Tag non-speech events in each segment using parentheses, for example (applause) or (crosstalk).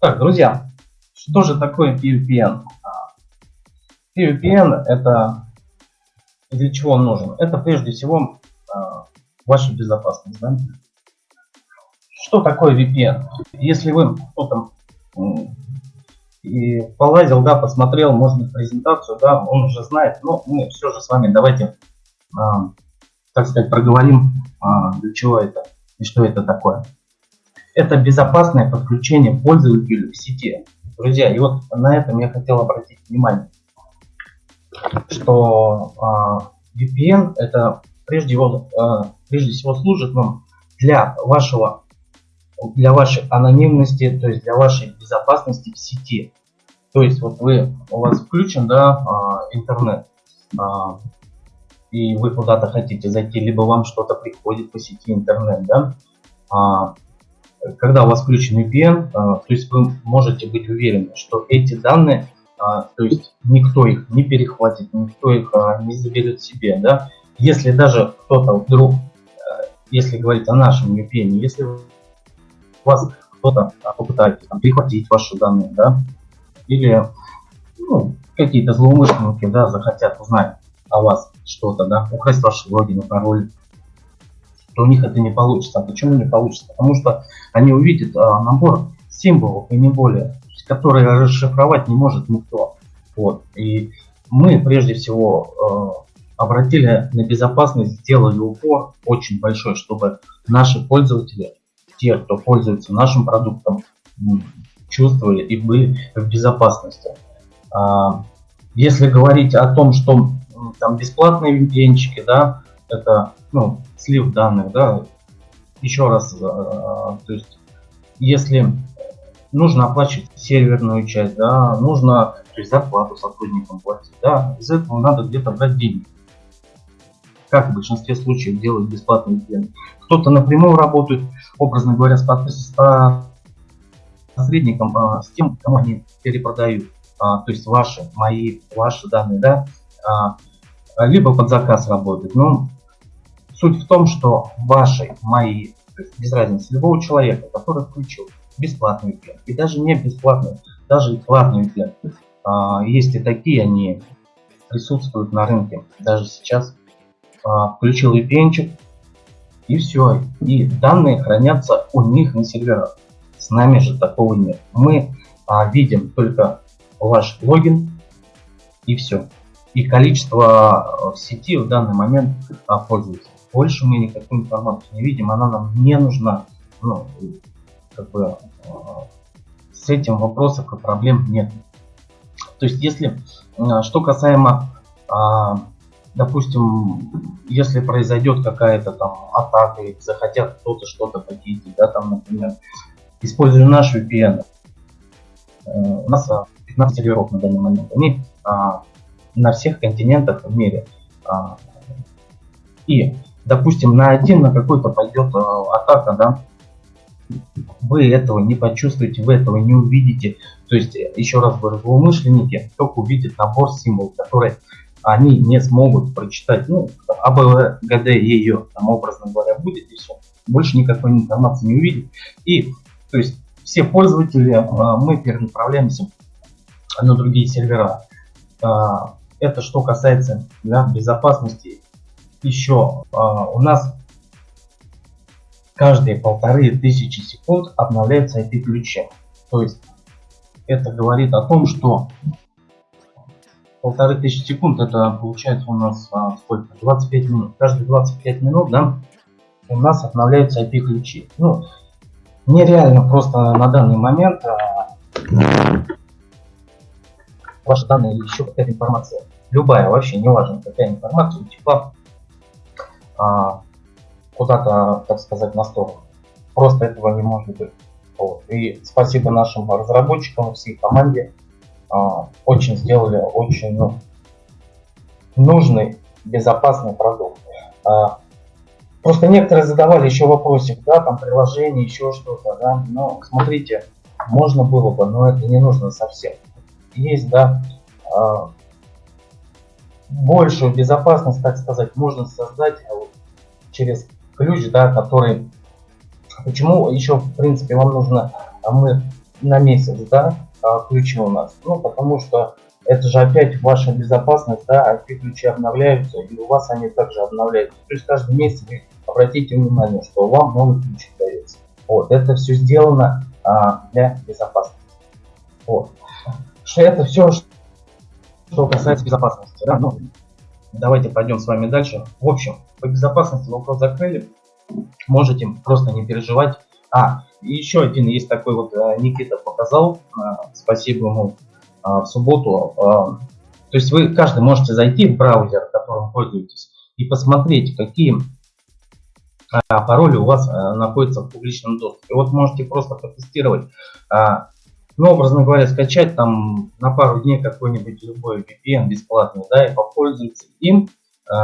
Так, друзья, что же такое PVPN? PVPN это для чего он нужен? Это прежде всего ваша безопасность. Да? Что такое VPN? Если вы кто-то и полазил, да, посмотрел, можно презентацию, да, он уже знает, но мы все же с вами давайте, а, так сказать, проговорим, а, для чего это и что это такое. Это безопасное подключение пользователя в сети. Друзья, и вот на этом я хотел обратить внимание, что а, VPN это прежде, всего, а, прежде всего служит вам для вашего для вашей анонимности, то есть для вашей безопасности в сети. То есть вот вы, у вас включен да, а, интернет, и вы куда-то хотите зайти, либо вам что-то приходит по сети интернет, да, когда у вас включен VPN, то есть вы можете быть уверены, что эти данные, то есть никто их не перехватит, никто их не заберет себе, да, если даже кто-то вдруг, если говорить о нашем VPN, если вас кто-то попытается перехватить ваши данные, да, или ну, какие-то злоумышленники, да, захотят узнать о вас что-то, да, украсть ваши логины, пароли, то у них это не получится. А почему не получится? Потому что они увидят а, набор символов и не более, которые расшифровать не может никто. Вот. И мы прежде всего э, обратили на безопасность, сделали упор очень большой, чтобы наши пользователи те, кто пользуется нашим продуктом, чувствовали и были в безопасности. А, если говорить о том, что там бесплатные VPN, да, это ну, слив данных, да, еще раз, а, то есть, если нужно оплачивать серверную часть, да, нужно то есть, зарплату сотрудникам платить, да, из этого надо где-то брать деньги. Как в большинстве случаев делают бесплатный VPN. Кто-то напрямую работает, образно говоря, с, посредником, а, с тем, кому они перепродают. А, то есть ваши, мои, ваши данные, да, а, либо под заказ работает. Но суть в том, что ваши, мои, то есть без разницы, любого человека, который включил бесплатный VPN, и даже не бесплатный, даже и платный VPN, а, есть и такие, они присутствуют на рынке даже сейчас. А, включил VPN, и все. И данные хранятся у них на серверах. С нами же такого нет. Мы а, видим только ваш логин и все. И количество а, в сети в данный момент а. Больше мы никакую информацию не видим, она нам не нужна. Ну, как бы, а, с этим вопросов и проблем нет. То есть, если, а, что касаемо а, допустим, если произойдет какая-то там атака, и захотят кто-то что-то похитить, да, там, например, используя наш VPN, э, у нас 15 серверов на данный момент, они на всех континентах в мире. И, допустим, на один, на какой-то пойдет а, атака, да, вы этого не почувствуете, вы этого не увидите. То есть, еще раз говорю, злоумышленники только увидят набор символов, которые они не смогут прочитать, ну, АБГД ее, там, образно говоря, будет и все. Больше никакой информации не увидит. И, то есть, все пользователи, а, мы перенаправляемся на другие сервера. А, это что касается да, безопасности. Еще а, у нас каждые полторы тысячи секунд обновляется IP-ключи. То есть это говорит о том, что полторы тысячи секунд, это получается у нас а, сколько? 25 минут. Каждые 25 минут, да, у нас обновляются IP-ключи. Ну, нереально просто на данный момент а, ваши данные или еще какая-то информация, любая, вообще не важно, какая информация утекла а, куда-то, так сказать, на сторону. Просто этого не может быть. Вот. И спасибо нашим разработчикам, всей команде, а, очень сделали очень ну, нужный, безопасный продукт. А, просто некоторые задавали еще вопросик, да, там приложение, еще что-то, да, но смотрите, можно было бы, но это не нужно совсем. Есть, да, большую безопасность, так сказать, можно создать через ключ, да, который... Почему еще, в принципе, вам нужно, мы на месяц, да, а, ключи у нас? Ну, потому что это же опять ваша безопасность, да, IP ключи обновляются, и у вас они также обновляются. То есть каждый месяц обратите внимание, что вам новый ключ дается. Вот, это все сделано а, для безопасности. Вот. Что это все, что касается безопасности. Да? Ну, давайте пойдем с вами дальше. В общем, по безопасности вопрос закрыли. Можете просто не переживать. А, еще один есть такой вот, э, Никита показал, э, спасибо ему, э, в субботу. То есть вы, каждый можете зайти в браузер, которым пользуетесь, и посмотреть, какие пароли у вас находятся в публичном доступе. Вот можете просто потестировать, ну, образно говоря, скачать там на пару дней какой-нибудь любой VPN бесплатный, да, и попользоваться им,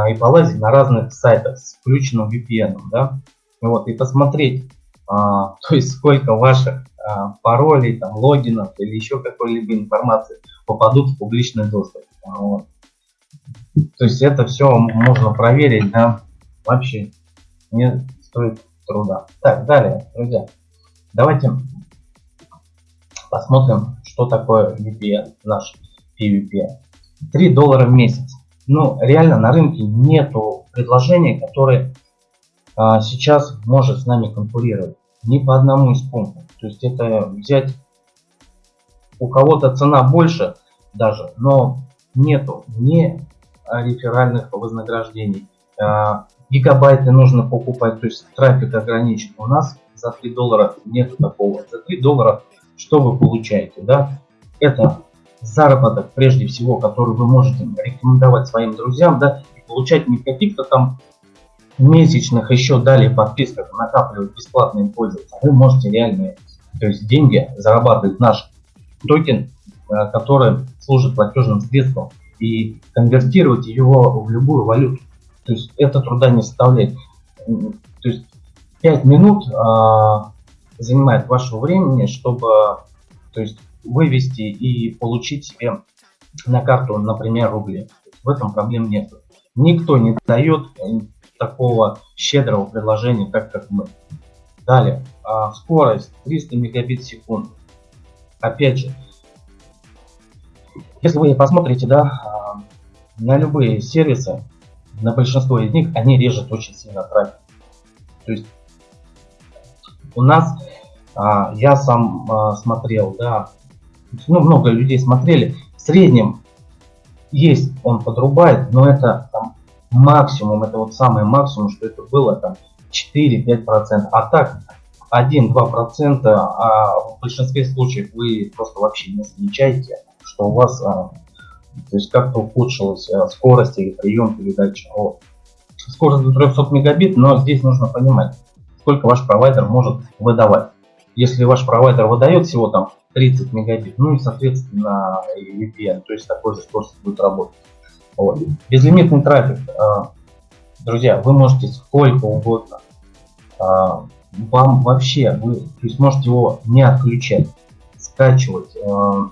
и полазить на разных сайтах с включенным VPN, да, вот, и посмотреть, а, (laughs) то есть сколько ваших а, паролей, там, логинов или еще какой-либо информации попадут в публичный доступ. Вот. То есть это все можно проверить, да, вообще не стоит труда. Так, далее, друзья, давайте посмотрим, что такое VPN, наш PVPN. 3 доллара в месяц. Ну, реально на рынке нету предложения, которые а, сейчас может с нами конкурировать. Ни по одному из пунктов. То есть это взять у кого-то цена больше даже, но нету ни реферальных вознаграждений. А, гигабайты нужно покупать, то есть трафик ограничен. У нас за 3 доллара нету такого. За 3 доллара что вы получаете? Да? Это заработок, прежде всего, который вы можете рекомендовать своим друзьям, да, и получать не каких-то там месячных еще далее подписках накапливать бесплатные пользователи, вы можете реальные то есть деньги зарабатывать наш токен, э, который служит платежным средством и конвертировать его в любую валюту. То есть это труда не составляет. То есть 5 минут а, занимает вашего времени, чтобы то есть, вывести и получить себе на карту, например, рубли. В этом проблем нет. Никто не дает такого щедрого предложения, так как мы. Далее, а, скорость 300 мегабит в секунду. Опять же, если вы посмотрите да, а, на любые сервисы, на большинство из них, они режут очень сильно трафик. То есть у нас, а, я сам смотрел, да, ну, много людей смотрели, в среднем есть, он подрубает, но это там, максимум, это вот самый максимум, что это было, там 4-5%. А так 1-2%, а в большинстве случаев вы просто вообще не замечаете, что у вас а, то есть как-то ухудшилась а, скорость или прием передачи. Вот. Скорость до 300 мегабит, но здесь нужно понимать, сколько ваш провайдер может выдавать. Если ваш провайдер выдает всего там 30 мегабит, ну и соответственно VPN, то есть такой же скорость будет работать. Вот. Безлимитный трафик. А, друзья, вы можете сколько угодно. А, вам вообще, вы то есть можете его не отключать, скачивать. А,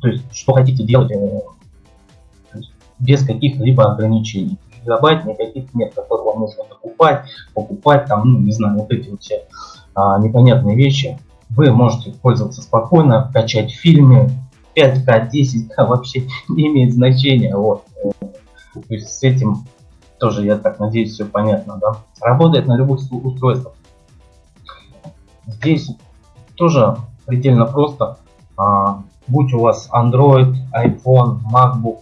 то есть, что хотите делать, э, без каких-либо ограничений. Гигабайт никаких нет, которые вам нужно покупать, покупать, там, ну, не знаю, вот эти вот все а, непонятные вещи. Вы можете пользоваться спокойно, качать фильмы, 5К, 10К вообще не имеет значения. Вот. То есть с этим тоже, я так надеюсь, все понятно. Да? Работает на любых устройствах. Здесь тоже предельно просто. А, будь у вас Android, iPhone, MacBook,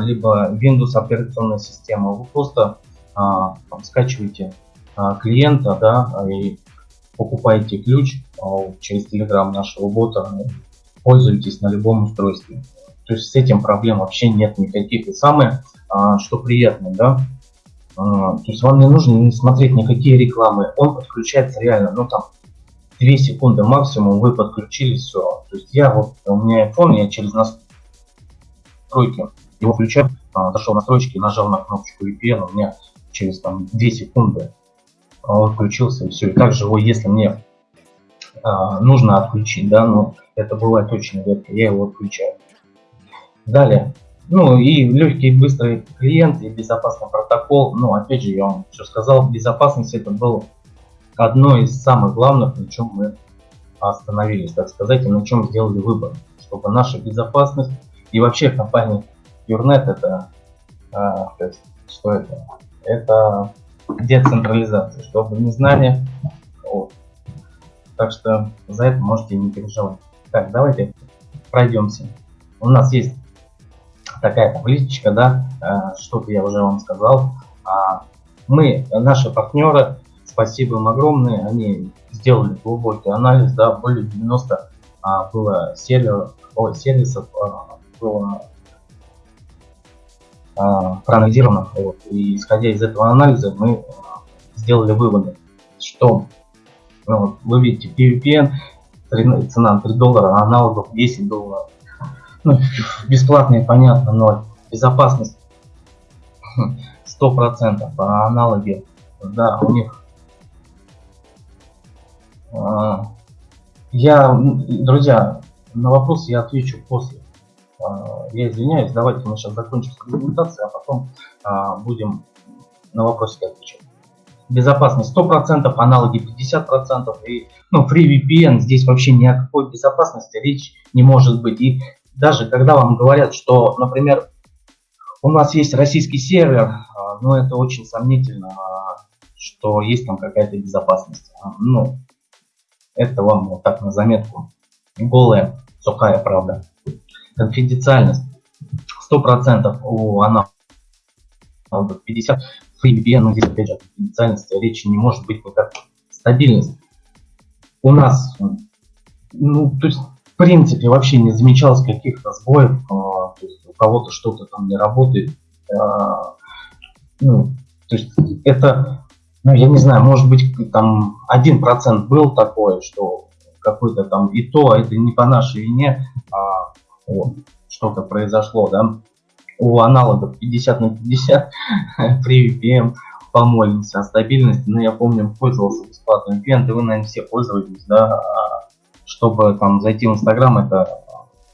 либо Windows операционная система, вы просто а, там, скачиваете а, клиента да, и покупаете ключ а, через Telegram нашего бота пользуетесь на любом устройстве. То есть с этим проблем вообще нет никаких. И самое, а, что приятно, да, а, то есть вам не нужно не смотреть никакие рекламы. Он подключается реально, ну там 2 секунды максимум вы подключили все. То есть я вот, у меня iPhone, я через настройки его включаю, а, зашел в настройки, нажал на кнопочку VPN, у меня через там 2 секунды он включился и все. И также его, если мне а, нужно отключить, да, но это бывает очень редко, я его отключаю. Далее, ну и легкий быстрый клиент и безопасный протокол, ну опять же я вам все сказал, безопасность это было одно из самых главных, на чем мы остановились, так сказать, и на чем сделали выбор, чтобы наша безопасность и вообще компания Юрнет это, а, то есть, что это? Это децентрализация, чтобы не знали. Вот. Так что за это можете не переживать. Так, давайте пройдемся. У нас есть такая табличка, да, а, что-то я уже вам сказал. А, мы, наши партнеры, спасибо им огромное, они сделали глубокий анализ, да, более 90 а, было сервисов, о, сервисов было проанализировано. Вот, и исходя из этого анализа мы а, сделали выводы, что ну, вот, вы видите PVPN, цена 3 доллара, аналогов 10 долларов. (laughs) Ну, бесплатные, понятно, но безопасность (laughs) 100%, а аналоги, да, у них а, я, друзья, на вопрос я отвечу после. А, я извиняюсь, давайте мы сейчас закончим с презентацией, а потом а, будем на вопросы отвечать. Безопасность 100%, аналоги 50%. И, ну, FreeVPN здесь вообще ни о какой безопасности речь не может быть. И даже когда вам говорят, что, например, у нас есть российский сервер, ну, это очень сомнительно, что есть там какая-то безопасность. Ну, это вам вот так на заметку. Голая, сухая правда. Конфиденциальность 100% у она 50 FreeVPN, ну здесь опять же конфиденциальности речи не может быть никак. Стабильность. У нас, ну, то есть, в принципе, вообще не замечалось каких-то сбоев, а, то есть у кого-то что-то там не работает. А, ну, то есть это ну, я не знаю, может быть, там один процент был такой, что какой-то там и то, а это не по нашей вине, а вот, что-то произошло, да. У аналогов 50 на 50 (laughs) при VPN помолимся о стабильности, но я помню, пользовался бесплатным VPN, да вы, наверное, все пользовались, да, чтобы там зайти в Инстаграм, это,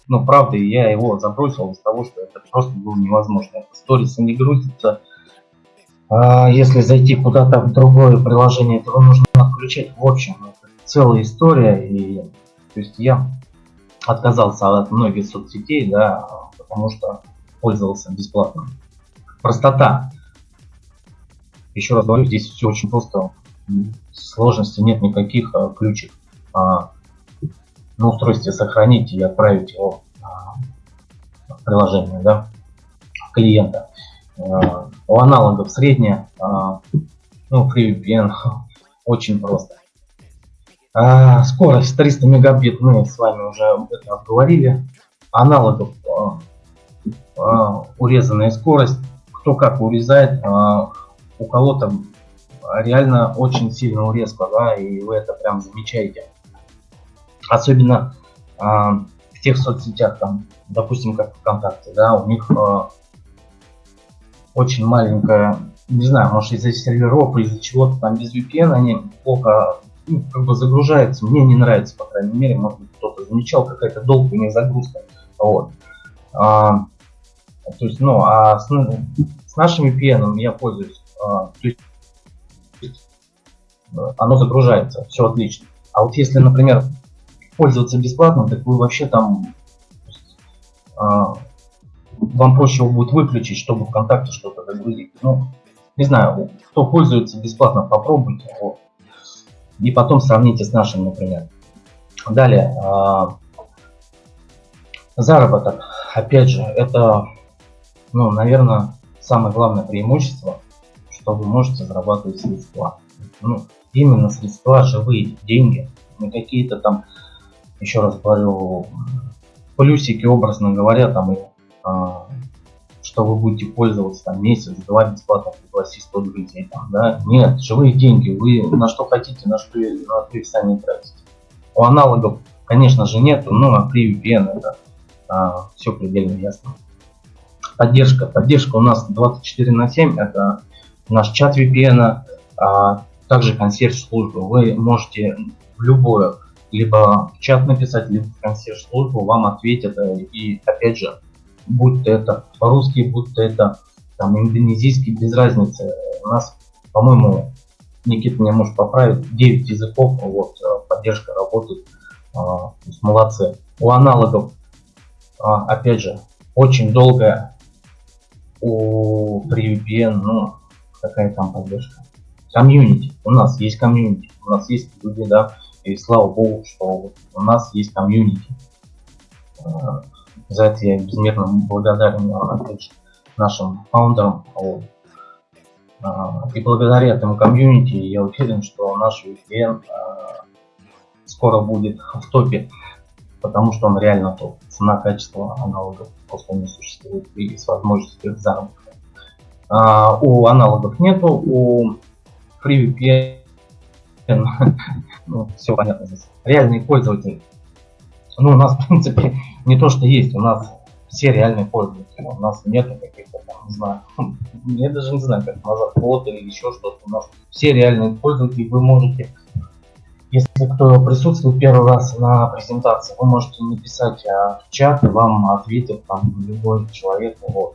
ну, правда, я его забросил из того, что это просто было невозможно. Сторисы не грузятся, а если зайти куда-то в другое приложение, то нужно отключать. В общем, это целая история. И, то есть я отказался от многих соцсетей, да, потому что пользовался бесплатно. Простота. Еще раз говорю, здесь все очень просто. Сложности нет никаких. А, ключик а, на устройстве сохранить и отправить его а, в приложение да, клиента. А, у аналогов средняя, а, ну, FreeVPN (laughs) очень просто. А, скорость 300 мегабит, мы с вами уже это обговорили. Аналогов урезанная скорость, кто как урезает, у кого-то реально очень сильно урезка, да, и вы это прям замечаете. Особенно в тех соцсетях, там, допустим, как ВКонтакте, да, у них очень маленькая, не знаю, может из-за серверов из-за чего-то там без VPN они плохо ну, как бы загружаются. Мне не нравится, по крайней мере, может быть кто-то замечал, какая-то долгая загрузка. Вот. А, то есть, ну, а с, с нашим VPN я пользуюсь. А, то есть, оно загружается, все отлично. А вот если, например, пользоваться бесплатно, так вы вообще там а, вам проще его будет выключить, чтобы ВКонтакте что-то загрузить. Ну, не знаю, кто пользуется бесплатно, попробуйте. Вот. И потом сравните с нашим, например. Далее, э, заработок. Опять же, это, ну, наверное, самое главное преимущество, что вы можете зарабатывать средства. Ну, именно средства, живые деньги, не какие-то там, еще раз говорю, плюсики, образно говоря, там а, что вы будете пользоваться там месяц-два бесплатно пригласить 100 друзей. Да? Нет, живые деньги, вы на что хотите, на что, на что их сами тратите. У аналогов, конечно же, нету, но на при VPN это а, все предельно ясно. Поддержка. Поддержка у нас 24 на 7, это наш чат VPN, а также консьерж-служба. Вы можете в любое, либо в чат написать, либо в консьерж-службу, вам ответят и опять же будь то это по-русски, будь то это там индонезийский, без разницы. У нас, по-моему, Никита меня может поправить, 9 языков, вот, э, поддержка работает то есть молодцы. У аналогов, опять же, очень долгая у FreeVPN, ну, какая там поддержка. Комьюнити. У нас есть комьюнити. У нас есть люди, да, и слава богу, что у нас есть комьюнити. За это я безмерно благодарен, нашим фаундерам. Вот. И благодаря этому комьюнити я уверен, что наш VPN скоро будет в топе, потому что он реально топ. Цена, качество аналогов просто не существует и с возможностью заработка. У аналогов нету, у FreeVPN (laughs) ну, все понятно здесь. Реальные пользователи. Ну, у нас, (laughs) в принципе, не то, что есть, у нас все реальные пользователи. У нас нет каких-то там, не знаю, (laughs) я даже не знаю, как назвать, бот или еще что-то. У нас все реальные пользователи, вы можете, если кто присутствует первый раз на презентации, вы можете написать а, в чат, и вам ответит там любой человек. Вот.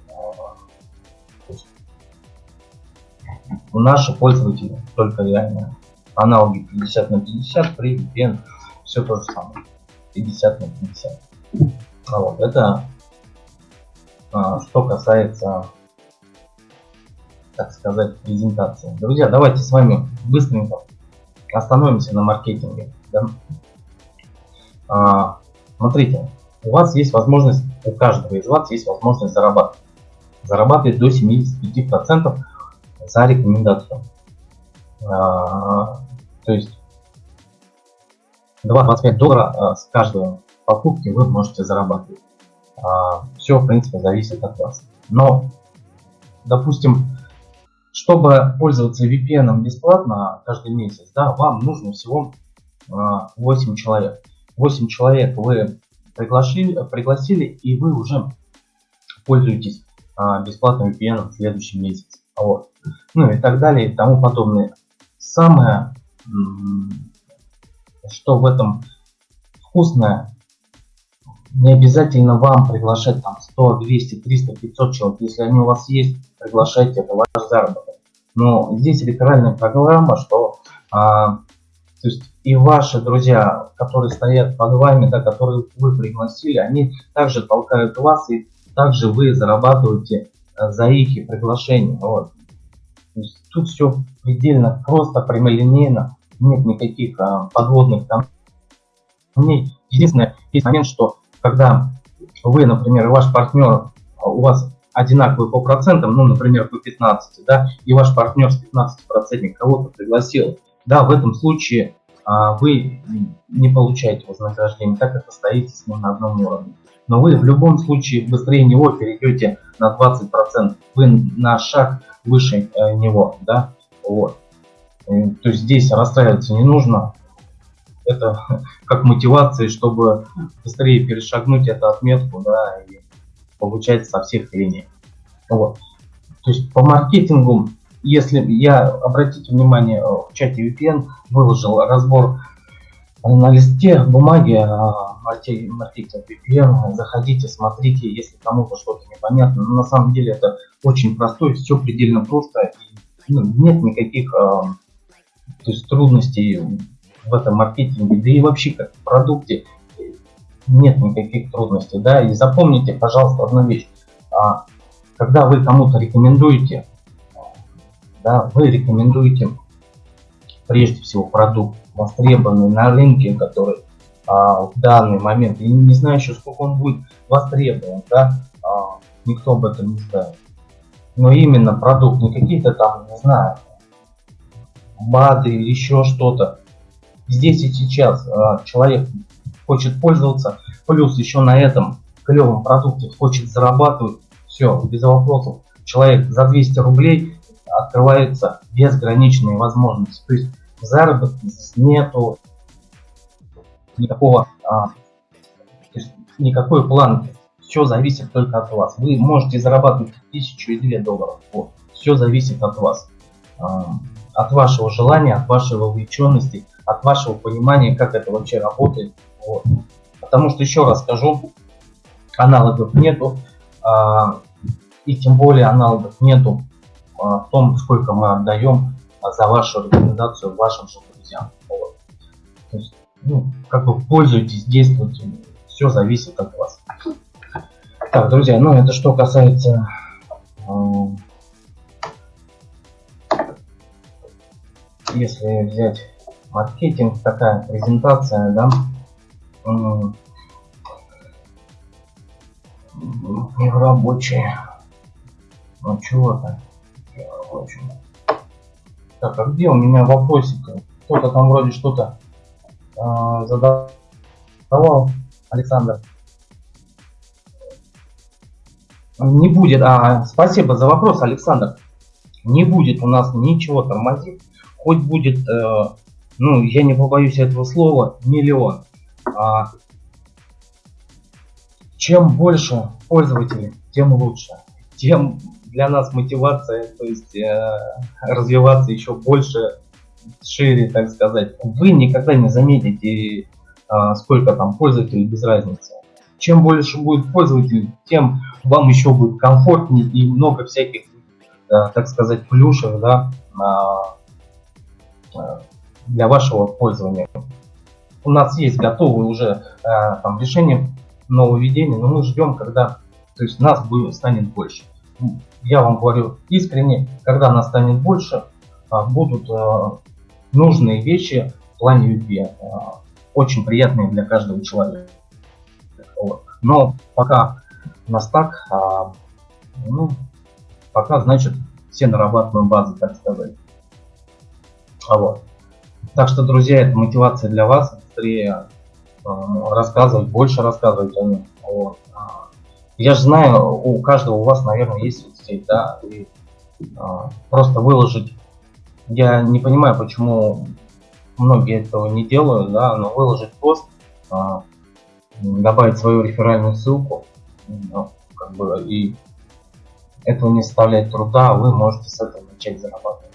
У наших пользователей только реальные аналоги 50 на 50, при VPN все то же самое. 50 на 50. А вот, это а, что касается, так сказать, презентации. Друзья, давайте с вами быстренько остановимся на маркетинге. Да? А, смотрите, у вас есть возможность, у каждого из вас есть возможность зарабатывать. Зарабатывать до 75% за рекомендацию. А, то есть 2,25 доллара а, с каждой покупки вы можете зарабатывать. А, Все, в принципе, зависит от вас. Но, допустим, чтобы пользоваться VPN бесплатно каждый месяц, да, вам нужно всего 8 человек. 8 человек вы пригласили, пригласили и вы уже пользуетесь бесплатным VPN в следующем месяце. Вот. Ну и так далее и тому подобное. Самое, что в этом вкусное, не обязательно вам приглашать там 100, 200, 300, 500 человек. Если они у вас есть, приглашайте, это ваш заработок. Но здесь реферальная программа, что а, то есть и ваши друзья, которые стоят под вами, да, которые вы пригласили, они также толкают вас, и также вы зарабатываете Э, за их приглашение. Вот. тут все предельно просто, прямолинейно, нет никаких а, подводных там. Единственное, есть момент, что когда вы, например, ваш партнер, а, у вас одинаковый по процентам, ну, например, по 15, да, и ваш партнер с 15 процентов кого-то пригласил, да, в этом случае а, вы не получаете вознаграждение, так как стоите с ним на одном уровне но вы в любом случае быстрее него перейдете на 20%. Вы на шаг выше э, него, да, вот. То есть здесь расстраиваться не нужно. Это (laughs) как мотивация, чтобы быстрее перешагнуть эту отметку, да, и получать со всех линий. Вот. То есть по маркетингу, если я, обратите внимание, э, в чате VPN выложил разбор на листе бумаги а, маркетинг VPN, заходите, смотрите, если кому-то что-то непонятно. Но на самом деле это очень простой, все предельно просто. И, ну, нет никаких а, то есть, трудностей в этом маркетинге, да и вообще как в продукте нет никаких трудностей. Да? И запомните, пожалуйста, одну вещь. А, когда вы кому-то рекомендуете, да, вы рекомендуете прежде всего продукт востребованный на рынке, который а, в данный момент, я не знаю еще сколько он будет востребован, да, а, никто об этом не знает. Но именно продукт, не какие-то там, не знаю, Или еще что-то. Здесь и сейчас а, человек хочет пользоваться, плюс еще на этом клевом продукте хочет зарабатывать, все, без вопросов. Человек за 200 рублей открывается безграничные возможности. То есть заработка здесь нету никакого, а, никакой планки. Все зависит только от вас. Вы можете зарабатывать тысячу и две долларов. Вот. Все зависит от вас. А, от вашего желания, от вашей вовлеченности, от вашего понимания, как это вообще работает. Вот. Потому что, еще раз скажу, аналогов нету. А, и тем более аналогов нету а, в том, сколько мы отдаем за вашу рекомендацию вашим же друзьям. Вот. То есть ну, как бы пользуйтесь, действуйте. Все зависит от вас. Так, друзья, ну это что касается если взять маркетинг, такая презентация, да, не в рабочие. Ну чего-то. Так, а где у меня вопросик? Кто-то там вроде что-то э, задавал, Александр. Не будет, а, спасибо за вопрос, Александр. Не будет у нас ничего тормозить, хоть будет, э, ну, я не побоюсь этого слова, миллион. А, чем больше пользователей, тем лучше. Тем для нас мотивация, то есть э, развиваться еще больше, шире, так сказать. Вы никогда не заметите, э, сколько там пользователей без разницы. Чем больше будет пользователей, тем вам еще будет комфортнее и много всяких, э, так сказать, плюшек, да, э, для вашего пользования. У нас есть готовые уже э, там решения нововведения, но мы ждем, когда то есть нас будет, станет больше. Я вам говорю искренне, когда нас станет больше, а, будут а, нужные вещи в плане любви, а, очень приятные для каждого человека. Но пока у нас так, ну, пока, значит, все нарабатываем базы, так сказать. Вот. Так что, друзья, это мотивация для вас, быстрее рассказывать, больше рассказывать о нем. Вот. Я же знаю, у каждого у вас, наверное, есть соцсеть, да, и а, просто выложить. Я не понимаю, почему многие этого не делают, да, но выложить пост, а, добавить свою реферальную ссылку, ну, как бы, и этого не составляет труда, а вы можете с этого начать зарабатывать.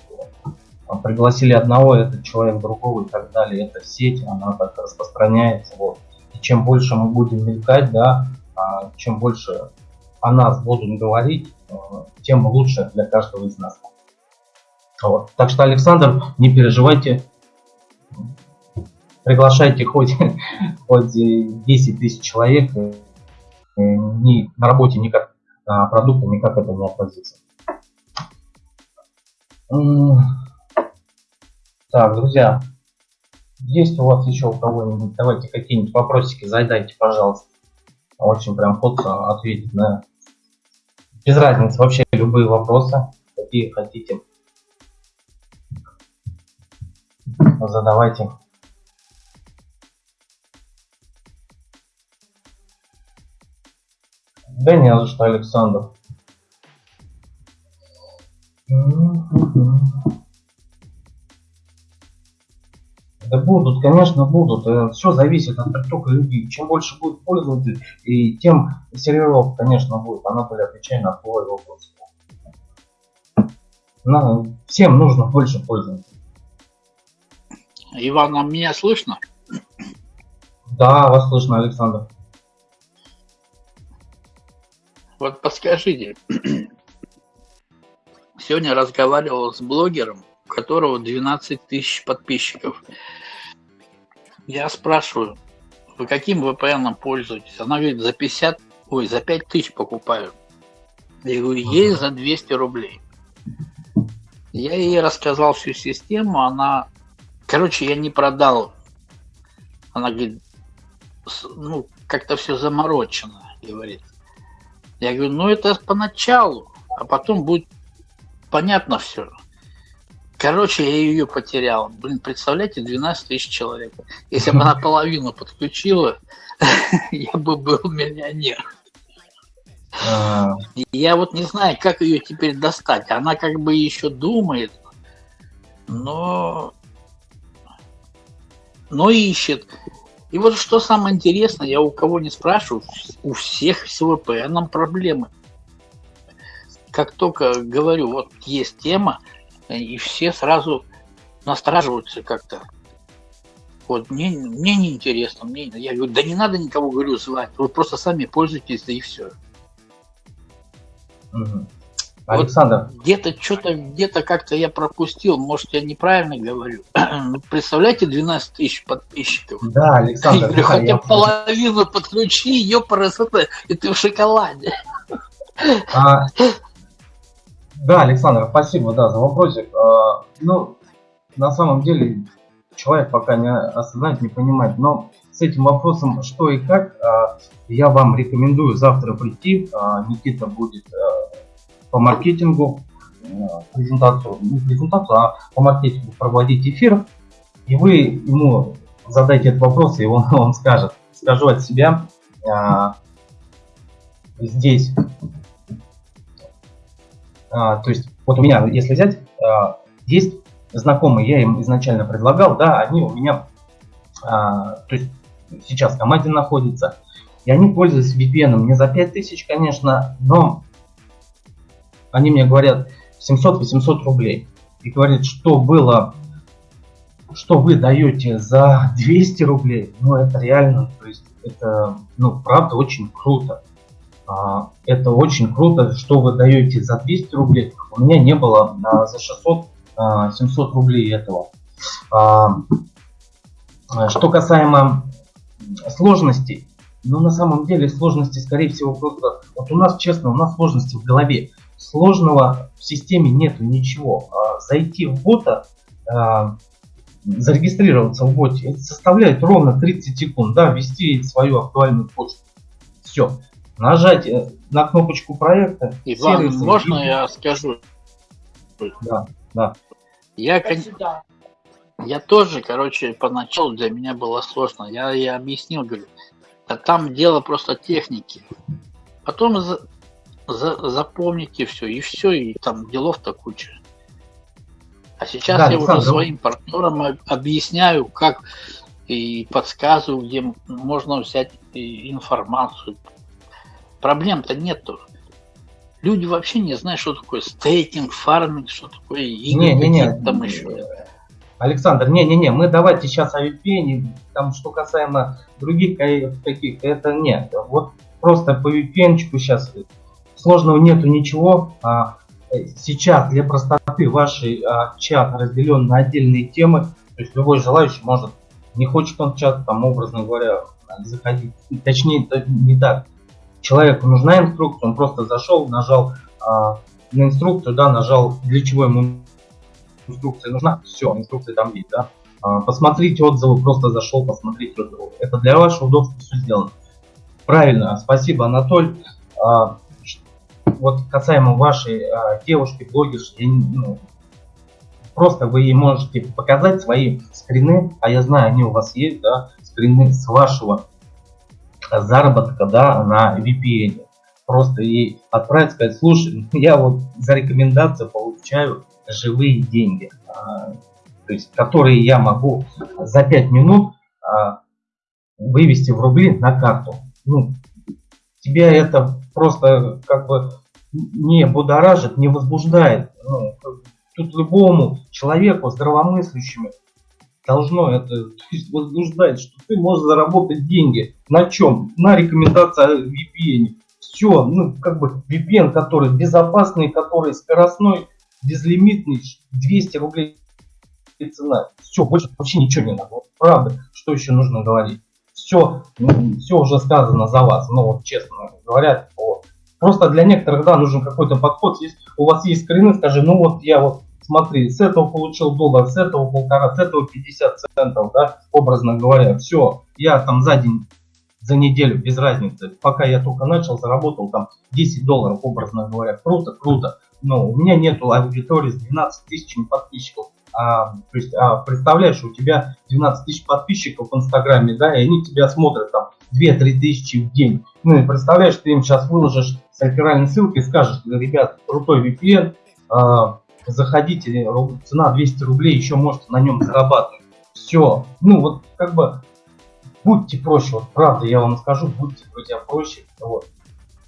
Пригласили одного, этот человек другого и так далее. Это сеть, она так распространяется. Вот. И чем больше мы будем мелькать, да, а чем больше о нас будут говорить, э, тем лучше для каждого из нас. Вот. Так что, Александр, не переживайте, приглашайте хоть, (laughs) хоть 10 тысяч человек, ни, на работе никак на продукты никак это не отразится. Так, друзья, есть у вас еще у кого-нибудь, давайте какие-нибудь вопросики задайте, пожалуйста очень прям ходко ответить на без разницы вообще любые вопросы, какие хотите. Задавайте. Да не за что, Александр. Да будут, конечно, будут. Э, Все зависит от притока людей. Чем больше будет пользователей, и тем серверов, конечно, будет. Она будет отвечать на твой вопрос. Но всем нужно больше пользователей. Иван, а меня слышно? Да, вас слышно, Александр. Вот подскажите, (clears throat) сегодня разговаривал с блогером, которого 12 тысяч подписчиков. Я спрашиваю, вы каким VPN пользуетесь? Она говорит, за 50, ой, за 5 тысяч покупаю. Я говорю, есть за 200 рублей. Я ей рассказал всю систему, она, короче, я не продал. Она говорит, ну, как-то все заморочено, говорит. Я говорю, ну это поначалу, а потом будет понятно все. Короче, я ее потерял. Блин, представляете, 12 тысяч человек. Если бы она (laughs) половину подключила, (laughs) я бы был миллионер. А. Я вот не знаю, как ее теперь достать. Она как бы еще думает, но, но ищет. И вот что самое интересное, я у кого не спрашиваю, у всех с VPN проблемы. Как только говорю, вот есть тема, и все сразу настораживаются как-то. Вот, мне, мне неинтересно, мне, я говорю, да не надо никого, говорю, звать, вы просто сами пользуйтесь, да и все. Александр. Вот где-то что-то, где-то как-то я пропустил, может, я неправильно говорю. (clears throat) Ну, представляете, 12 тысяч подписчиков. Да, Александр. Я говорю, хотя я половину подключи, ее это, и ты в шоколаде. А, да, Александр, спасибо, да, за вопросик. А, ну, на самом деле, человек пока не осознает, не понимает, но с этим вопросом, что и как, а, я вам рекомендую завтра прийти. А, Никита будет по маркетингу презентацию, не презентацию, а по маркетингу проводить эфир. И вы ему задайте этот вопрос, и он (laughs) вам скажет. Скажу от себя, здесь, то есть вот у меня, если взять, есть знакомые, я им изначально предлагал, да, они у меня, то есть сейчас в команде находится. И они пользуются VPN не за 5000, конечно, но они мне говорят 700-800 рублей. И говорят, что было, что вы даете за 200 рублей, ну это реально, то есть это, ну правда очень круто. А, это очень круто, что вы даете за 200 рублей. У меня не было а, за 600-700 а, рублей этого. Что касаемо сложностей. Но на самом деле сложности, скорее всего, просто... Вот у нас, честно, у нас сложности в голове. Сложного в системе нету ничего. Зайти в бота, зарегистрироваться в боте, составляет ровно 30 секунд. Да, ввести свою актуальную почту. Все. Нажать э, на кнопочку проекта. Иван, сервисы, можно и... я скажу? Да, да. Я, кон... Я тоже, короче, поначалу для меня было сложно. Я, я объяснил, говорю, а там дело просто техники. Потом за, за, запомните все, и все, и там делов-то куча. А сейчас да, я уже своим партнерам объясняю, как и подсказываю, где можно взять информацию. Проблем-то нету. Люди вообще не знают, что такое стейкинг, фарминг, что такое игры, не, не, не. там еще. Александр, не-не-не, мы давайте сейчас о VPN, там что касаемо других каких, это нет. Вот просто по VPN сейчас сложного нету ничего. А, сейчас для простоты ваш а, чат разделен на отдельные темы, то есть любой желающий может, не хочет он чат, там образно говоря, заходить. Точнее, не так. Человеку нужна инструкция, он просто зашел, нажал а, на инструкцию, да, нажал, для чего ему инструкция нужна, все, инструкция там есть, да. А, посмотрите отзывы, просто зашел, посмотрите отзывы. Это для вашего удобства все сделано. Правильно, спасибо, Анатоль. А, вот касаемо вашей а, девушки, блогерши, ну, просто вы ей можете показать свои скрины, а я знаю, они у вас есть, да, скрины с вашего заработка, да, на VPN. Просто ей отправить, сказать, слушай, (laughs) я вот за рекомендацию получаю живые деньги, а, то есть которые я могу за 5 минут а, вывести в рубли на карту. Ну, тебя это просто как бы не будоражит, не возбуждает. Ну, тут любому человеку здравомыслящему должно это возбуждать, что ты можешь заработать деньги. На чем? На рекомендации VPN. Все, ну как бы VPN, который безопасный, который скоростной, безлимитный, 200 рублей цена. Все, больше вообще ничего не надо. Правда, что еще нужно говорить? Все, все уже сказано за вас, ну вот честно говоря. Вот. Просто для некоторых, да, нужен какой-то подход. Если у вас есть скрины, скажи, ну вот я вот смотри, с этого получил доллар, с этого полтора, с этого 50 центов, да, образно говоря, все, я там за день, за неделю, без разницы, пока я только начал, заработал там 10 долларов, образно говоря, круто, круто, но у меня нету аудитории с 12 тысячами подписчиков. А, то есть, а, представляешь, у тебя 12 тысяч подписчиков в Инстаграме, да, и они тебя смотрят там 2-3 тысячи в день. Ну и представляешь, ты им сейчас выложишь с реферальной ссылкой скажешь, ребят, крутой VPN, а, заходите, цена 200 рублей, еще можете на нем зарабатывать. Все. Ну вот как бы будьте проще, вот правда я вам скажу, будьте, друзья, проще. Вот.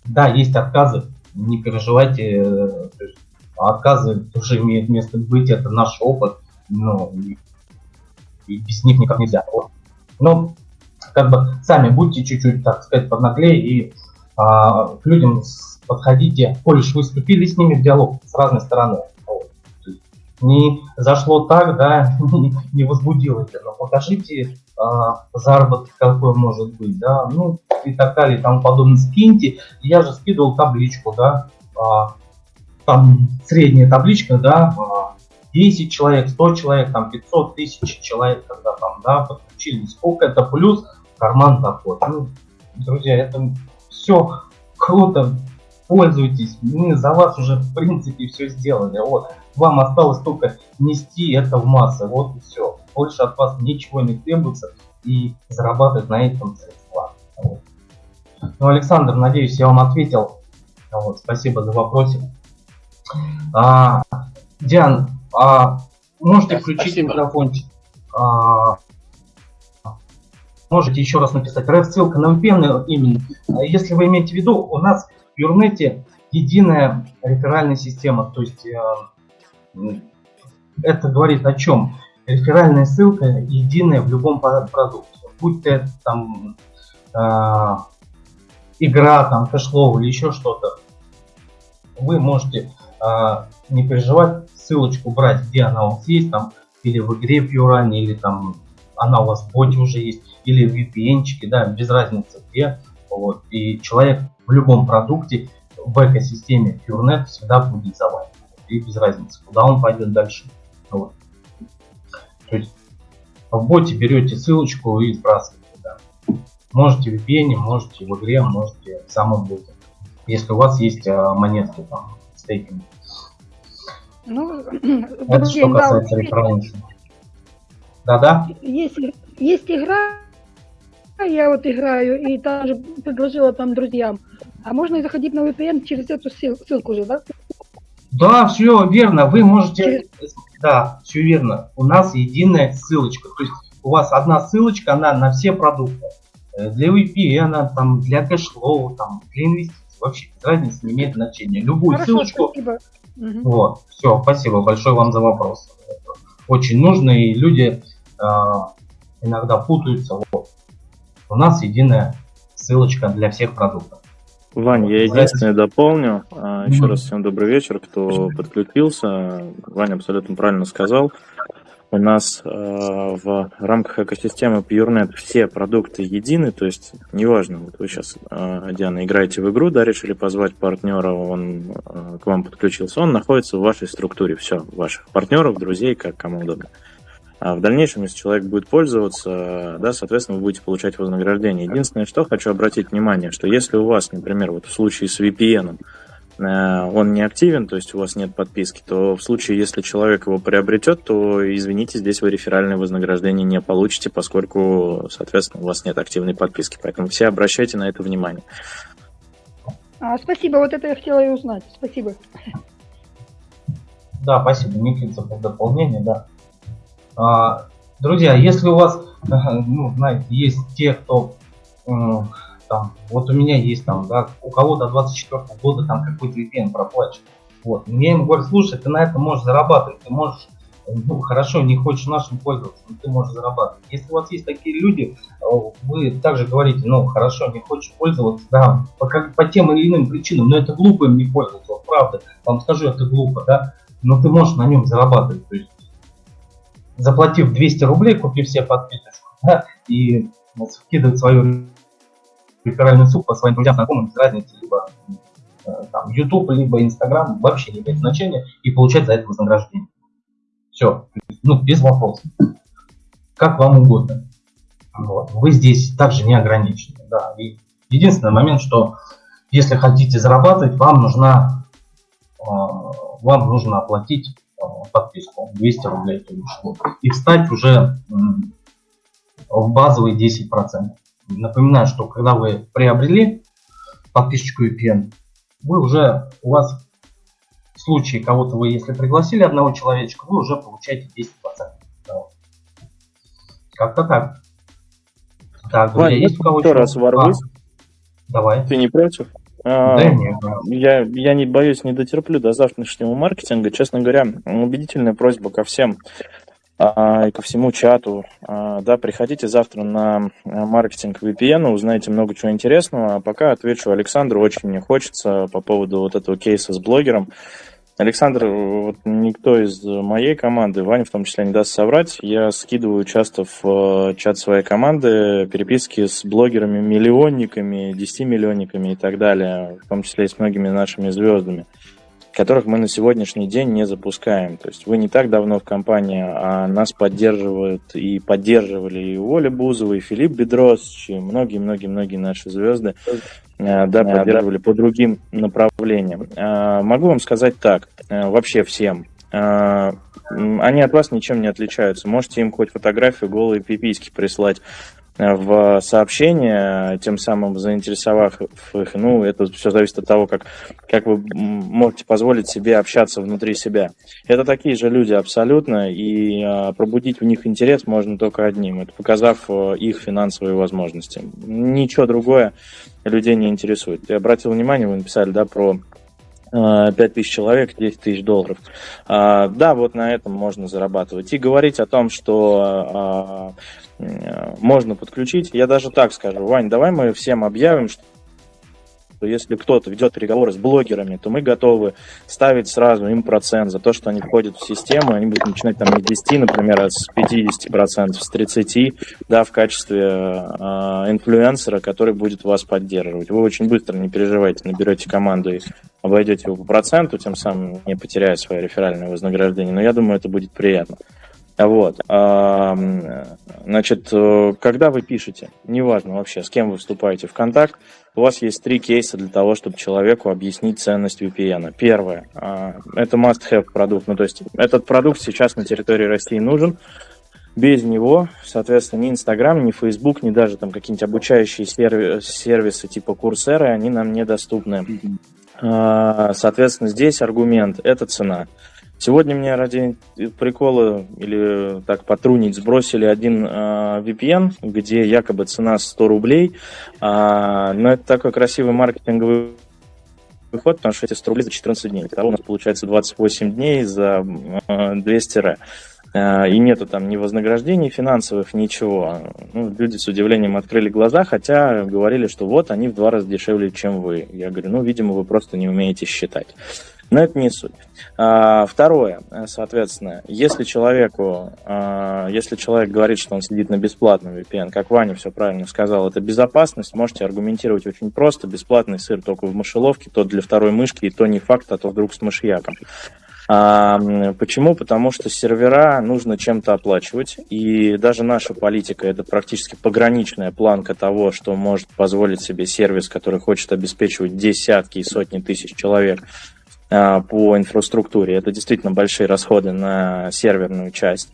Да, есть отказы, не переживайте, э, то есть, отказы тоже имеют место быть, это наш опыт, ну, и, и без них никак нельзя. Вот. Но, как бы, сами будьте чуть-чуть, так сказать, поднаглее и а, к людям подходите, коль уж вы вступили с ними в диалог с разной стороны. Не зашло так, да, (laughs) не возбудило это, но покажите а, заработок какой может быть, да, ну и так далее и тому подобное. Скиньте, я же скидывал табличку, да, а, там средняя табличка, да, 10 человек, 100 человек, там 500 тысяч человек, когда там, да, подключили, сколько это плюс карман доход. Ну, друзья, это все круто, пользуйтесь, мы за вас уже в принципе все сделали, вот, вам осталось только нести это в массы, вот и все, больше от вас ничего не требуется и зарабатывать на этом средства. Вот. Ну, Александр, надеюсь, я вам ответил, вот, спасибо за вопросик. А, Диан, а, можете да, включить спасибо. микрофончик? А, можете еще раз написать. Реф ссылка на VPN именно. Если вы имеете в виду, у нас в Юрнете единая реферальная система. То есть э, это говорит о чем? Реферальная ссылка единая в любом продукте. Будь то там э, игра, там кэшлоу или еще что-то. Вы можете э, не переживать, ссылочку брать, где она у вас есть, там, или в игре в Юране, или там она у вас в боте уже есть, или в VPN, да, без разницы где. Вот. И человек в любом продукте в экосистеме FureNet всегда будет за вами. И без разницы, куда он пойдет дальше. Вот. То есть в боте берете ссылочку и сбрасываете. Да. Можете в VPN, можете в игре, можете в самом боте. Если у вас есть а, монетки там стейкинг. Ну, (clears throat) Это что касается да, Да-да? Есть, есть игра, я вот играю, и там же предложила там друзьям. А можно заходить на VPN через эту ссылку же, да? Да, все верно. Вы можете... Через... Да, все верно. У нас единая ссылочка. То есть у вас одна ссылочка, она на все продукты. Э, для VPN, там, для кэшлоу, там, для инвестиций. Вообще разницы не имеет значения. Любую Хорошо, ссылочку спасибо. Вот, все, спасибо большое вам за вопрос. Очень нужно, и люди э, иногда путаются. Вот. У нас единая ссылочка для всех продуктов. Вань, я единственное дополню. А, Еще раз всем добрый вечер, кто подключился. Ваня абсолютно правильно сказал. У нас э, в рамках экосистемы PureNet все продукты едины, то есть неважно, вот вы сейчас, э, Диана, играете в игру, да, решили позвать партнера, он к вам подключился, он находится в вашей структуре, все, ваших партнеров, друзей, как кому удобно. А в дальнейшем, если человек будет пользоваться, да, соответственно, вы будете получать вознаграждение. Единственное, что хочу обратить внимание, что если у вас, например, вот в случае с VPN, Э, он не активен, то есть у вас нет подписки, то в случае, если человек его приобретет, то, извините, здесь вы реферальное вознаграждение не получите, поскольку, соответственно, у вас нет активной подписки. Поэтому все обращайте на это внимание. А, спасибо, вот это я хотела и узнать. Спасибо. Да, спасибо, Никита, за дополнение, да. А, друзья, если у вас, (laughs) ну, знаете, есть те, кто там, вот у меня есть там, да, у кого до 24 года там какой-то VPN проплачен. Вот. Мне им говорят, слушай, ты на этом можешь зарабатывать, ты можешь, ну, хорошо, не хочешь нашим пользоваться, но ты можешь зарабатывать. Если у вас есть такие люди, вы также говорите, ну, хорошо, не хочешь пользоваться, да, по, как, по тем или иным причинам, но это глупо им не пользоваться, правда, вам скажу, это глупо, да, но ты можешь на нем зарабатывать, то есть, заплатив 200 рублей, купив себе подписочку, да, и вот, свою реферальный суп по своим друзьям, знакомым, без разницы, либо э, там, YouTube, либо Instagram, вообще не имеет значения, и получать за это вознаграждение. Все, ну, без вопросов. Как вам угодно. Вот. Вы здесь также не ограничены. Да. И единственный момент, что если хотите зарабатывать, вам нужна э, вам нужно оплатить подписку 200 рублей и встать уже в базовые 10%. Напоминаю, что когда вы приобрели подписчику VPN, вы уже, у вас в случае кого-то вы, если пригласили одного человечка, вы уже получаете 10%. Как-то так. Так, друзья, Вань, есть у кого-то... раз ворвусь. А, давай. Ты не против? А, да, нет. Я, я не боюсь, не дотерплю до завтрашнего маркетинга. Честно говоря, убедительная просьба ко всем а, и ко всему чату. А, да, приходите завтра на маркетинг VPN, узнаете много чего интересного. А пока отвечу Александру, очень мне хочется по поводу вот этого кейса с блогером. Александр, вот никто из моей команды, Ваня в том числе, не даст соврать. Я скидываю часто в э, чат своей команды переписки с блогерами-миллионниками, 10-миллионниками и так далее, в том числе и с многими нашими звездами которых мы на сегодняшний день не запускаем. То есть вы не так давно в компании, а нас поддерживают и поддерживали и Оля Бузова, и Филипп Бедрос, и многие-многие-многие наши звезды, э, да, поддерживали по другим направлениям. Э, могу вам сказать так, э, вообще всем, они от вас ничем не отличаются. Можете им хоть фотографию голые пиписьки прислать в сообщение, тем самым заинтересовав их. Ну, это все зависит от того, как, как вы можете позволить себе общаться внутри себя. Это такие же люди абсолютно, и а, пробудить в них интерес можно только одним, это показав э, их финансовые возможности. Ничего другое людей не интересует. Я обратил внимание, вы написали, да, про 5 э, тысяч человек, 10 тысяч долларов. А, да, вот на этом можно зарабатывать. И говорить о том, что а, Э, можно подключить. Я даже так скажу, Вань, давай мы всем объявим, что если кто-то ведет переговоры с блогерами, то мы готовы ставить сразу им процент за то, что они входят в систему, они будут начинать там не с 10, например, а с 50%, с 30%, да, в качестве э, инфлюенсера, который будет вас поддерживать. Вы очень быстро, не переживайте, наберете команду и обойдете его по проценту, тем самым не потеряя свое реферальное вознаграждение, но я думаю, это будет приятно. Вот. Значит, э, когда вы пишете, неважно вообще, с кем вы вступаете в контакт, у вас есть три кейса для того, чтобы человеку объяснить ценность VPN. Первое, а, это must-have продукт, ну то есть этот продукт сейчас на территории России нужен, без него, соответственно, ни Инстаграм, ни Фейсбук, ни даже там какие-нибудь обучающие сервисы типа Курсеры, они нам недоступны. А, соответственно, здесь аргумент – это цена. Сегодня мне ради прикола или так потрунить сбросили один э, VPN, где якобы цена 100 рублей. Э, но это такой красивый маркетинговый выход, потому что эти 100 рублей за 14 дней. Итого у нас получается 28 дней за э, 200 ре. И нету там ни вознаграждений финансовых, ничего. Ну, люди с удивлением открыли глаза, хотя говорили, что вот они в два раза дешевле, чем вы. Я говорю, ну, видимо, вы просто не умеете считать. Но это не суть. А, второе, соответственно, если человеку, а, если человек говорит, что он сидит на бесплатном VPN, как Ваня все правильно сказал, это безопасность, можете аргументировать очень просто. Бесплатный сыр только в мышеловке, то для второй мышки, и то не факт, а то вдруг с мышьяком. А, почему? Потому что сервера нужно чем-то оплачивать, и даже наша политика это практически пограничная планка того, что может позволить себе сервис, который хочет обеспечивать десятки и сотни тысяч человек по инфраструктуре. Это действительно большие расходы на серверную часть.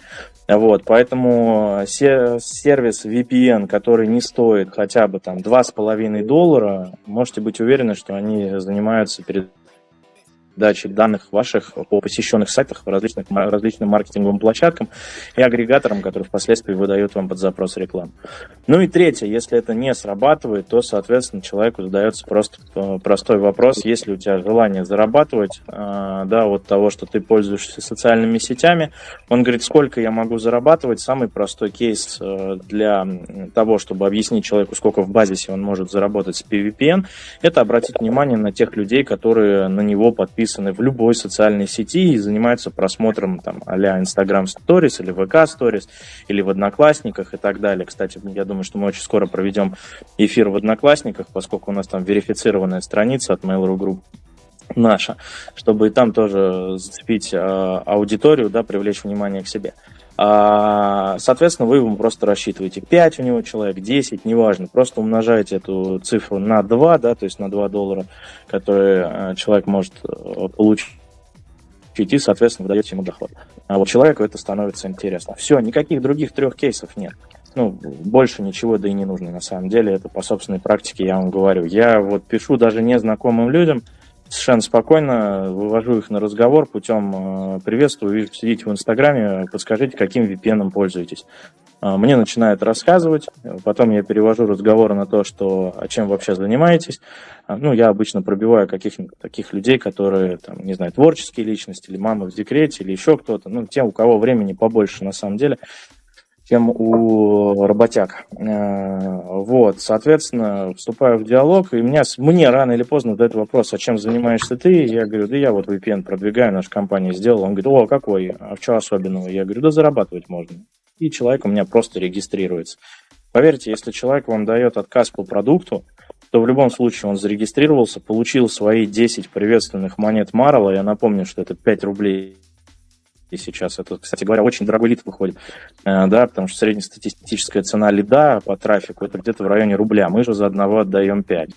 Вот, поэтому сервис VPN, который не стоит хотя бы там 2,5 доллара, можете быть уверены, что они занимаются перед дачи данных ваших по посещенных сайтах, различных, различным маркетинговым площадкам и агрегаторам, которые впоследствии выдают вам под запрос рекламу. Ну и третье, если это не срабатывает, то, соответственно, человеку задается просто э, простой вопрос, есть ли у тебя желание зарабатывать, э, да, от того, что ты пользуешься социальными сетями. Он говорит, сколько я могу зарабатывать. Самый простой кейс э, для того, чтобы объяснить человеку, сколько в базисе он может заработать с PVPN, это обратить внимание на тех людей, которые на него подписаны подписаны в любой социальной сети и занимаются просмотром там а-ля Instagram Stories или VK Stories или в Одноклассниках и так далее. Кстати, я думаю, что мы очень скоро проведем эфир в Одноклассниках, поскольку у нас там верифицированная страница от Mail.ru Group наша, чтобы и там тоже зацепить э, аудиторию, да, привлечь внимание к себе. Соответственно, вы ему просто рассчитываете 5 у него человек, 10, неважно, просто умножаете эту цифру на 2, да, то есть на 2 доллара, которые э, человек может э, получить и, соответственно, вы даете ему доход. А вот человеку это становится интересно. Все, никаких других трех кейсов нет. Ну, больше ничего, да и не нужно на самом деле. Это по собственной практике я вам говорю. Я вот пишу даже незнакомым людям, совершенно спокойно вывожу их на разговор путем э, приветствую, сидите в Инстаграме, подскажите, каким VPN пользуетесь. а, мне начинает рассказывать, потом я перевожу разговор на то, что, а чем вообще занимаетесь. А, ну, я обычно пробиваю каких-нибудь таких людей, которые, там, не знаю, творческие личности, или мамы в декрете, или еще кто-то, ну, те, у кого времени побольше на самом деле, чем у работяг. А, вот, соответственно, вступаю в диалог, и меня, мне рано или поздно задают вопрос, а чем занимаешься ты? Я говорю, да я вот VPN продвигаю, наша компания сделала. Он говорит, о, какой, а в чем особенного? Я говорю, да зарабатывать можно и человек у меня просто регистрируется. Поверьте, если человек вам дает отказ по продукту, то в любом случае он зарегистрировался, получил свои 10 приветственных монет Марла. Я напомню, что это 5 рублей сейчас. Это, кстати говоря, очень дорогой лид выходит, э, да, потому что среднестатистическая цена лида по трафику это где-то в районе рубля. Мы же за одного отдаем 5.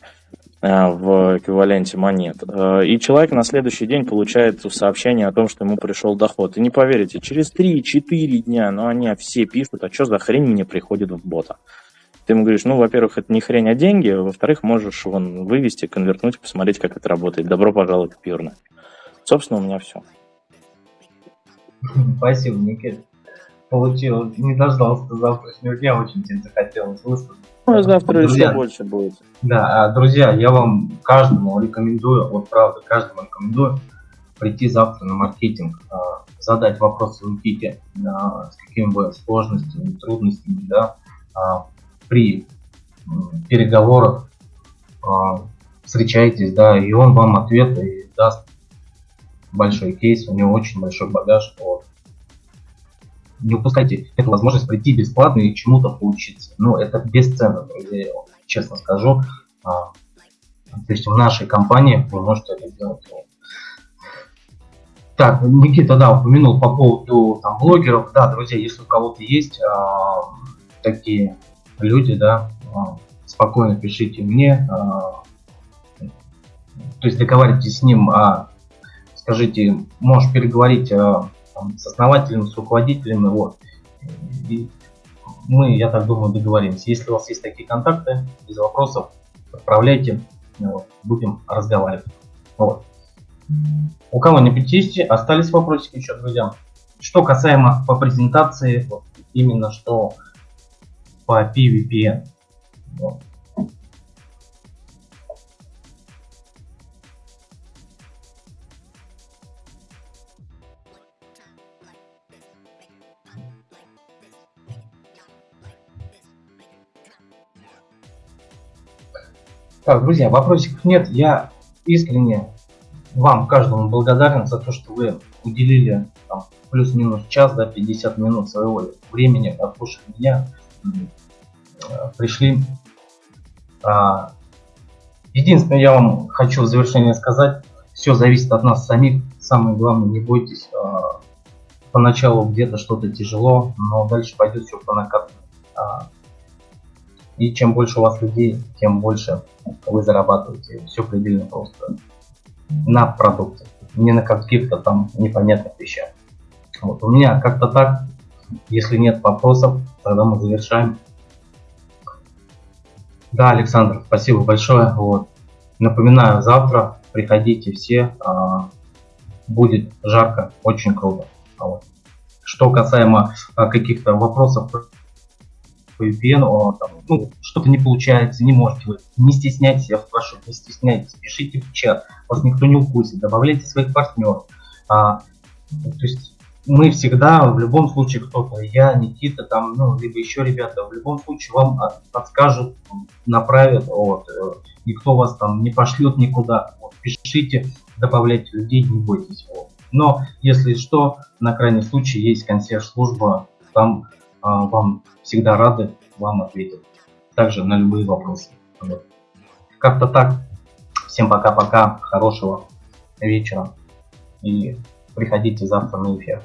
Э, в эквиваленте монет. Э, и человек на следующий день получает сообщение о том, что ему пришел доход. И не поверите, через 3-4 дня, ну они все пишут, а что за хрень мне приходит в бота? Ты ему говоришь, ну, во-первых, это не хрень, а деньги, во-вторых, можешь вон, вывести, конвертнуть, посмотреть, как это работает. Добро пожаловать в Пьюрно. Собственно, у меня все. (laughs) Спасибо, Никита. Получил, не дождался завтрашнего дня, очень тебе захотелось высказать. Ну, завтра друзья, еще больше будет. Да, а, друзья, я вам каждому рекомендую, вот правда, каждому рекомендую прийти завтра на маркетинг, а, задать вопросы Никите, с какими бы сложностями, трудностями, да, а, при переговорах встречайтесь, да, и он вам ответы даст большой кейс, у него очень большой багаж, вот, не упускайте эту возможность прийти бесплатно и чему-то поучиться. Ну, это бесценно, друзья, я вам честно скажу. А, то есть в нашей компании вы можете это сделать. Так, Никита, да, упомянул по поводу там, блогеров. Да, друзья, если у кого-то есть а, такие люди, да, а, спокойно пишите мне. А, то есть договаривайтесь с ним, а, скажите, можешь переговорить а, там, с основателем, с руководителем, вот. И мы, я так думаю, договоримся. Если у вас есть такие контакты, без вопросов, отправляйте, вот, будем разговаривать. Вот. У кого не 50, остались вопросики еще, друзья. Что касаемо по презентации, вот, именно что по PVPN. Вот. Так, друзья, вопросиков нет. Я искренне вам, каждому благодарен за то, что вы уделили плюс-минус час, да, 50 минут своего времени, отслушали меня, пришли. А, единственное, я вам хочу в завершение сказать, все зависит от нас самих. Самое главное, не бойтесь. А, поначалу где-то что-то тяжело, но дальше пойдет все по накатанной. А, и чем больше у вас людей, тем больше вы зарабатываете. Все предельно просто. На продукте, не на каких-то там непонятных вещах. Вот. У меня как-то так. Если нет вопросов, тогда мы завершаем. Да, Александр, спасибо большое. Вот. Напоминаю, завтра приходите все. А, будет жарко, очень круто. Вот. Что касаемо а, каких-то вопросов по VPN, он, там, ну, что-то не получается, не можете вы, не стесняйтесь, я вас прошу, не стесняйтесь, пишите в чат, вас никто не укусит, добавляйте своих партнеров. А, то есть мы всегда, в любом случае кто-то, я, Никита, там, ну, либо еще ребята, в любом случае вам подскажут, направят, вот, э, никто вас там не пошлет никуда, вот, пишите, добавляйте людей, не бойтесь. Вот. Но, если что, на крайний случай есть консьерж-служба, там вам всегда рады, вам ответят. Также на любые вопросы. Вот. Как-то так. Всем пока-пока, хорошего вечера и приходите завтра на эфир.